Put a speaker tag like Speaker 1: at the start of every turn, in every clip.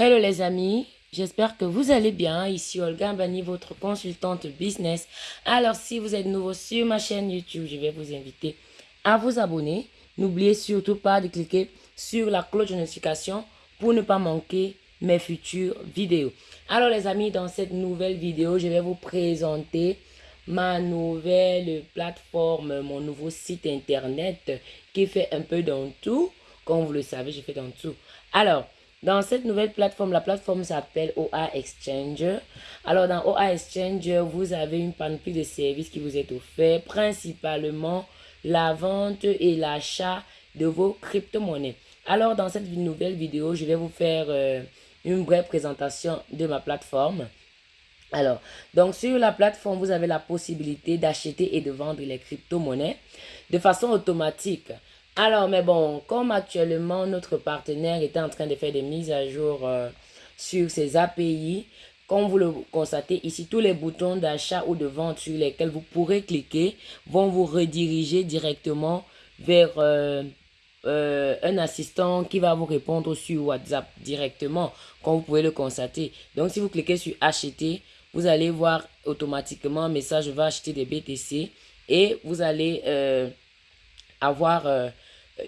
Speaker 1: Hello les amis, j'espère que vous allez bien. Ici Olga Bani, votre consultante business. Alors si vous êtes nouveau sur ma chaîne YouTube, je vais vous inviter à vous abonner. N'oubliez surtout pas de cliquer sur la cloche de notification pour ne pas manquer mes futures vidéos. Alors les amis, dans cette nouvelle vidéo, je vais vous présenter ma nouvelle plateforme, mon nouveau site internet qui fait un peu dans tout. Comme vous le savez, je fais dans tout. Alors, dans cette nouvelle plateforme, la plateforme s'appelle OA Exchanger. Alors, dans OA Exchanger, vous avez une panoplie de services qui vous est offert, principalement la vente et l'achat de vos crypto-monnaies. Alors, dans cette nouvelle vidéo, je vais vous faire euh, une brève présentation de ma plateforme. Alors, donc sur la plateforme, vous avez la possibilité d'acheter et de vendre les crypto-monnaies de façon automatique. Alors, mais bon, comme actuellement notre partenaire est en train de faire des mises à jour euh, sur ses API, comme vous le constatez ici, tous les boutons d'achat ou de vente sur lesquels vous pourrez cliquer vont vous rediriger directement vers euh, euh, un assistant qui va vous répondre sur WhatsApp directement, comme vous pouvez le constater. Donc, si vous cliquez sur acheter, vous allez voir automatiquement un message va acheter des BTC et vous allez avoir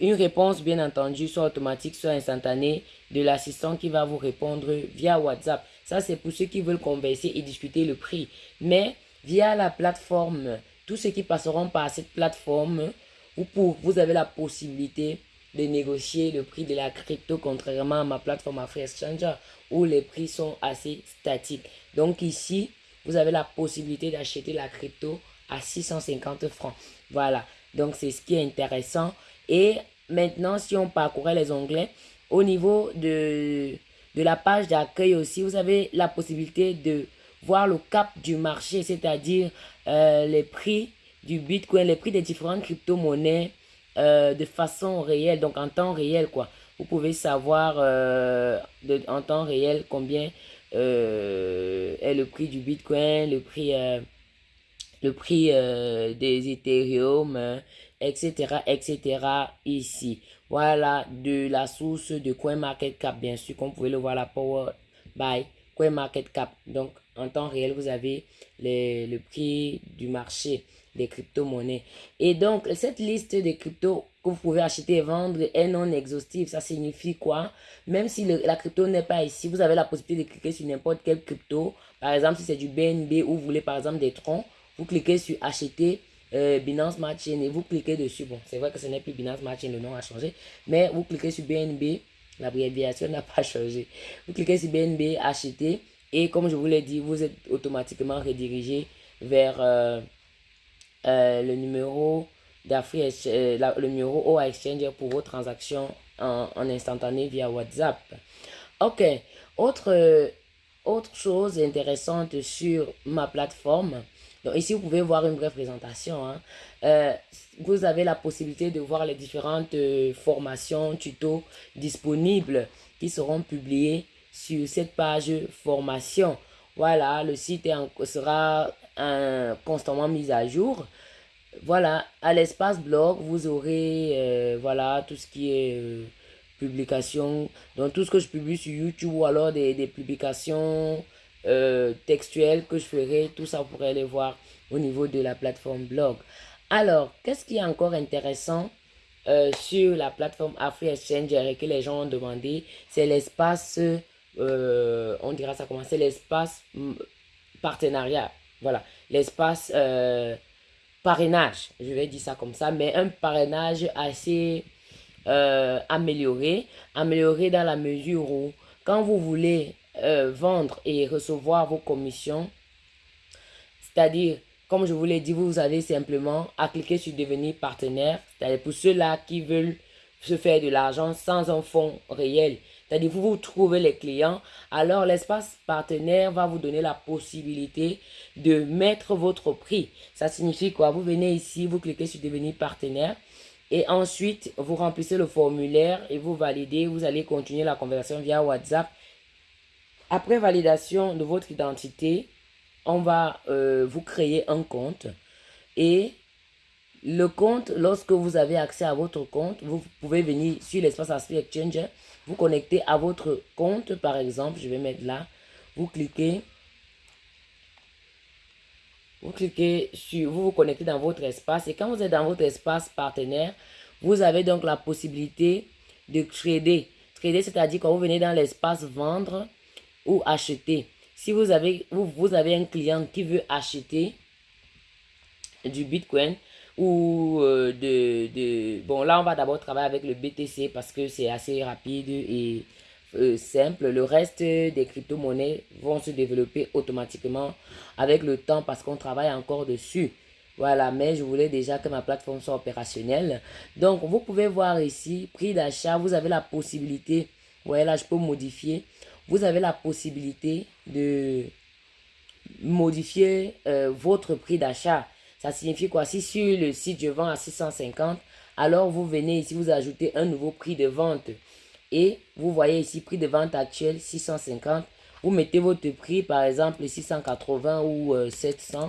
Speaker 1: une réponse, bien entendu, soit automatique, soit instantanée, de l'assistant qui va vous répondre via WhatsApp. Ça, c'est pour ceux qui veulent converser et discuter le prix. Mais via la plateforme, tous ceux qui passeront par cette plateforme, vous, vous avez la possibilité de négocier le prix de la crypto, contrairement à ma plateforme Free Exchanger, où les prix sont assez statiques. Donc ici, vous avez la possibilité d'acheter la crypto à 650 francs. Voilà, donc c'est ce qui est intéressant. Et maintenant, si on parcourait les onglets, au niveau de, de la page d'accueil aussi, vous avez la possibilité de voir le cap du marché, c'est-à-dire euh, les prix du Bitcoin, les prix des différentes crypto-monnaies euh, de façon réelle, donc en temps réel quoi. Vous pouvez savoir euh, en temps réel combien est le prix du Bitcoin, le prix, le prix des Ethereum, etc., etc. ici. Voilà de la source de CoinMarketCap, bien sûr, comme vous pouvez le voir, la Power by CoinMarketCap. Donc, en temps réel, vous avez le prix du marché des crypto-monnaies. Et donc, cette liste de cryptos que vous pouvez acheter et vendre est non exhaustive. Ça signifie quoi? Même si la crypto n'est pas ici, vous avez la possibilité de cliquer sur n'importe quel crypto. Par exemple, si c'est du BNB ou vous voulez par exemple des troncs, vous cliquez sur acheter euh, Binance Smart et vous cliquez dessus. Bon, c'est vrai que ce n'est plus Binance Smart le nom a changé. Mais vous cliquez sur BNB, l'abréviation n'a pas changé. Vous cliquez sur BNB, acheter. Et comme je vous l'ai dit, vous êtes automatiquement redirigé vers euh, euh, le numéro le numéro OA Exchange pour vos transactions en, en, instantané via WhatsApp. Ok, autre, autre chose intéressante sur ma plateforme, donc ici, vous pouvez voir une brève présentation. Hein. Euh, vous avez la possibilité de voir les différentes euh, formations, tutos disponibles qui seront publiés sur cette page formation. Voilà, le site sera constamment mis à jour. Voilà, à l'espace blog, vous aurez euh, voilà, tout ce qui est publication. Donc tout ce que je publie sur YouTube ou alors des publications euh, que je ferai, tout ça vous pourrez les voir au niveau de la plateforme blog. Alors, qu'est-ce qui est encore intéressant euh, sur la plateforme Afri Exchange et que les gens ont demandé, c'est l'espace, euh, on dira ça comment, c'est l'espace mm, partenariat, voilà, l'espace parrainage, je vais dire ça comme ça, mais un parrainage assez amélioré, amélioré dans la mesure où quand vous voulez euh, vendre et recevoir vos commissions. C'est-à-dire, comme je vous l'ai dit, vous avez simplement à cliquer sur devenir partenaire. C'est-à-dire pour ceux-là qui veulent se faire de l'argent sans un fonds réel. C'est-à-dire, vous, vous trouvez les clients, alors l'espace partenaire va vous donner la possibilité de mettre votre prix. Ça signifie quoi? Vous venez ici, vous cliquez sur devenir partenaire et ensuite, vous remplissez le formulaire et vous validez. Vous allez continuer la conversation via WhatsApp après validation de votre identité, on va euh, vous créer un compte. Et Le compte, lorsque vous avez accès à votre compte, vous pouvez venir sur l'espace Aspect Exchange, vous connecter à votre compte, par exemple, je vais mettre là, vous cliquez, vous cliquez sur, vous vous connectez dans votre espace. Et quand vous êtes dans votre espace partenaire, vous avez donc la possibilité de trader. Trader, c'est-à-dire quand vous venez dans l'espace vendre ou acheter. Si vous avez, vous, vous avez un client qui veut acheter du Bitcoin ou euh, de, de... Bon, là, on va d'abord travailler avec le BTC parce que c'est assez rapide et euh, simple. Le reste des crypto-monnaies vont se développer automatiquement avec le temps parce qu'on travaille encore dessus. Voilà, mais je voulais déjà que ma plateforme soit opérationnelle. Donc, vous pouvez voir ici, prix d'achat, vous avez la possibilité, voyez là, je peux modifier. Vous avez la possibilité de modifier euh, votre prix d'achat. Ça signifie quoi? Si sur le site je vends à 650, alors vous venez ici, vous ajoutez un nouveau prix de vente. Et vous voyez ici, prix de vente actuel 650. Vous mettez votre prix, par exemple 680 ou 700. Euh,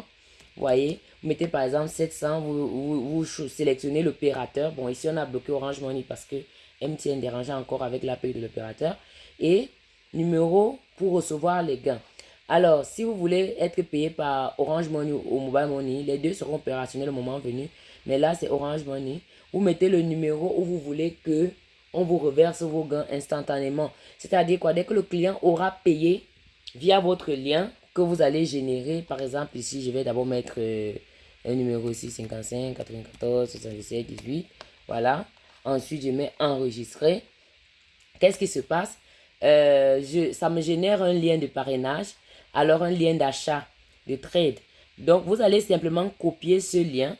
Speaker 1: vous voyez, vous mettez par exemple 700, vous, vous, sélectionnez l'opérateur. Bon, ici on a bloqué Orange Money parce que MTN dérangeait encore avec l'appel de l'opérateur. Et numéro pour recevoir les gains. Alors, si vous voulez être payé par Orange Money ou Mobile Money, les deux seront opérationnels au moment venu. Mais là, c'est Orange Money. Vous mettez le numéro où vous voulez que on vous reverse vos gains instantanément. C'est-à-dire quoi? Dès que le client aura payé via votre lien que vous allez générer, par exemple, ici, je vais d'abord mettre euh, un numéro ici, 55, 94, 77, 18. Voilà. Ensuite, je mets enregistrer. Qu'est-ce qui se passe? Euh, je, Ça me génère un lien de parrainage alors un lien d'achat, de trade. Donc, vous allez simplement copier ce lien,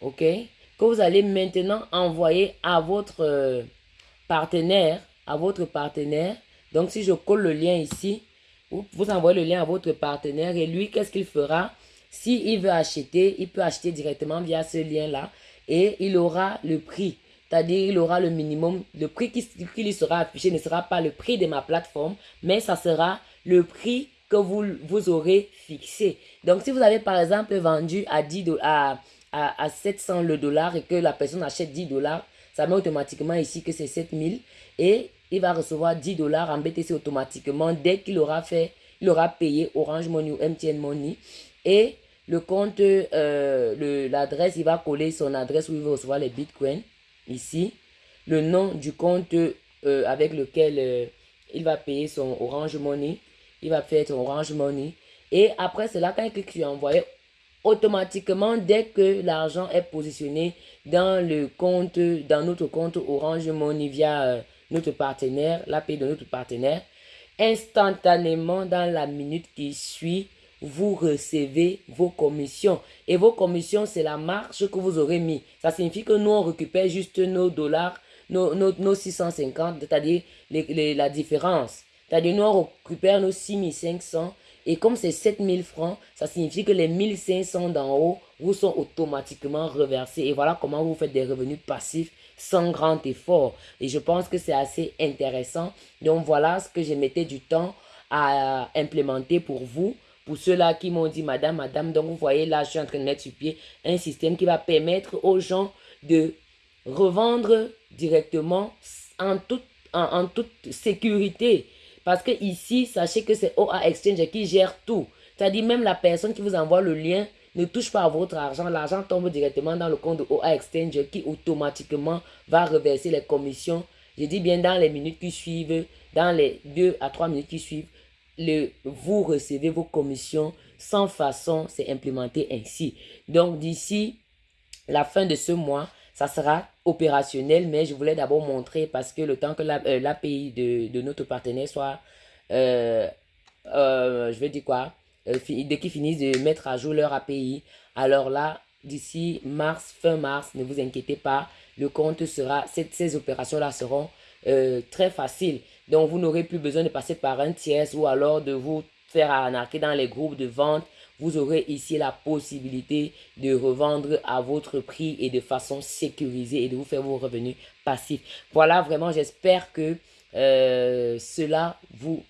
Speaker 1: ok, que vous allez maintenant envoyer à votre euh, partenaire, à votre partenaire. Donc, si je colle le lien ici, vous, envoyez le lien à votre partenaire et lui, qu'est-ce qu'il fera? S'il il veut acheter, il peut acheter directement via ce lien-là et il aura le prix. C'est-à-dire, il aura le minimum, le prix qui, lui sera affiché ne sera pas le prix de ma plateforme, mais ça sera le prix que vous, aurez fixé. Donc, si vous avez par exemple vendu à, 10 à, à, à 700 le dollar et que la personne achète 10 dollars, ça met automatiquement ici que c'est 7000 et il va recevoir 10 dollars en BTC automatiquement dès qu'il aura fait, il aura payé Orange Money ou MTN Money et le compte, euh, l'adresse, il va coller son adresse où il va recevoir les bitcoins ici, le nom du compte euh, avec lequel euh, il va payer son Orange Money il va faire ton Orange Money. Et après cela, quand il clique sur envoyer, automatiquement, dès que l'argent est positionné dans le compte, dans notre compte Orange Money via euh, notre partenaire, l'API de notre partenaire, instantanément dans la minute qui suit, vous recevez vos commissions. Et vos commissions, c'est la marge que vous aurez mis. Ça signifie que nous, on récupère juste nos dollars, nos, nos, nos 650, c'est-à-dire la différence. C'est-à-dire, nous, on récupère nos 6500 et comme c'est 7000 francs, ça signifie que les 1500 d'en haut vous sont automatiquement reversés. Et voilà comment vous faites des revenus passifs sans grand effort. Et je pense que c'est assez intéressant. Donc voilà ce que je mettais du temps à implémenter pour vous. Pour ceux-là qui m'ont dit, madame, madame, donc vous voyez là, je suis en train de mettre sur pied un système qui va permettre aux gens de revendre directement en toute, sécurité. Parce que ici, sachez que c'est OA Exchange qui gère tout. C'est-à-dire même la personne qui vous envoie le lien ne touche pas votre argent. L'argent tombe directement dans le compte de OA Exchange qui automatiquement va reverser les commissions. Je dis bien dans les minutes qui suivent, dans les 2 à 3 minutes qui suivent, le, vous recevez vos commissions sans façon, c'est implémenté ainsi. Donc d'ici la fin de ce mois, ça sera opérationnel, mais je voulais d'abord montrer parce que le temps que l'API euh, de, de, notre partenaire soit, euh, euh, je vais dire quoi, dès qu'ils finissent de mettre à jour leur API, alors là, d'ici mars, fin mars, ne vous inquiétez pas, le compte sera, ces, ces opérations-là seront très faciles. Donc, vous n'aurez plus besoin de passer par un tiers ou alors de vous faire arnaquer dans les groupes de vente vous aurez ici la possibilité de revendre à votre prix et de façon sécurisée et de vous faire vos revenus passifs. Voilà, vraiment, j'espère que euh, cela vous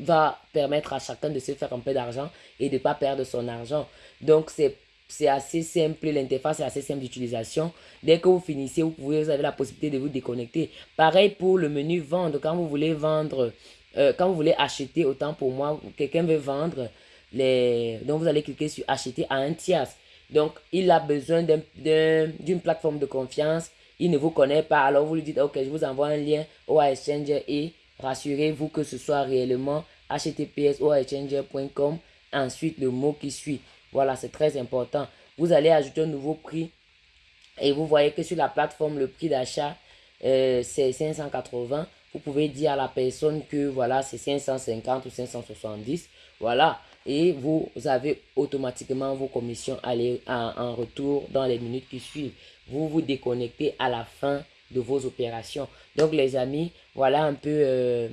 Speaker 1: va permettre à chacun de se faire un peu d'argent et de ne pas perdre son argent. Donc, c'est c'est assez simple, l'interface est assez simple d'utilisation. Dès que vous finissez, vous, pouvez, vous avez la possibilité de vous déconnecter. Pareil pour le menu vendre, quand vous voulez vendre, euh, quand vous voulez acheter, autant pour moi, quelqu'un veut vendre, les, donc vous allez cliquer sur acheter à un tiers. Donc, il a besoin d'une plateforme de confiance. Il ne vous connaît pas. Alors, vous lui dites, OK, je vous envoie un lien au Exchange et rassurez-vous que ce soit réellement https Ensuite, le mot qui suit. Voilà, c'est très important. Vous allez ajouter un nouveau prix et vous voyez que sur la plateforme, le prix d'achat, euh, c'est 580. Vous pouvez dire à la personne que voilà, c'est 550 ou 570. Voilà. Et vous avez automatiquement vos commissions en, retour dans les minutes qui suivent. Vous vous déconnectez à la fin de vos opérations. Donc les amis, voilà un peu euh,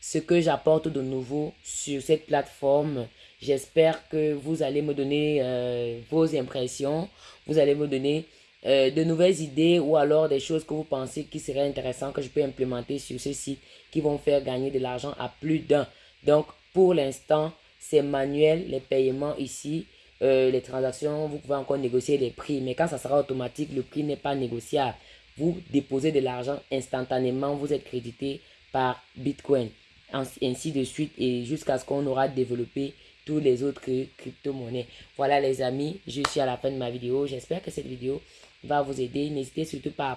Speaker 1: ce que j'apporte de nouveau sur cette plateforme. J'espère que vous allez me donner euh, vos impressions, vous allez me donner euh, de nouvelles idées ou alors des choses que vous pensez qui seraient intéressantes que je peux implémenter sur ce site qui vont faire gagner de l'argent à plus d'un. Donc, pour l'instant, c'est manuel, les paiements ici, euh, les transactions, vous pouvez encore négocier les prix. Mais quand ça sera automatique, le prix n'est pas négociable. Vous déposez de l'argent instantanément, vous êtes crédité par Bitcoin. Ainsi de suite et jusqu'à ce qu'on aura développé tous les autres crypto-monnaies. Voilà les amis, je suis à la fin de ma vidéo. J'espère que cette vidéo va vous aider. N'hésitez surtout pas à